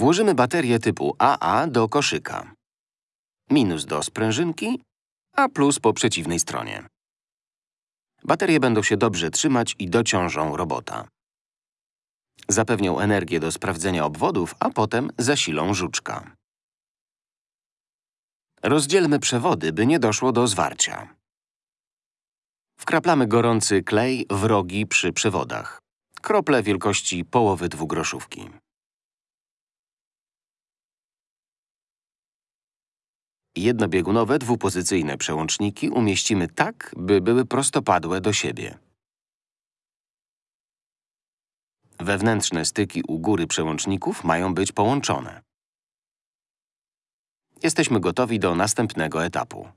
Włożymy baterię typu AA do koszyka. Minus do sprężynki, a plus po przeciwnej stronie. Baterie będą się dobrze trzymać i dociążą robota. Zapewnią energię do sprawdzenia obwodów, a potem zasilą żuczka. Rozdzielmy przewody, by nie doszło do zwarcia. Wkraplamy gorący klej w rogi przy przewodach. Krople wielkości połowy dwugroszówki. Jednobiegunowe dwupozycyjne przełączniki umieścimy tak, by były prostopadłe do siebie. Wewnętrzne styki u góry przełączników mają być połączone. Jesteśmy gotowi do następnego etapu.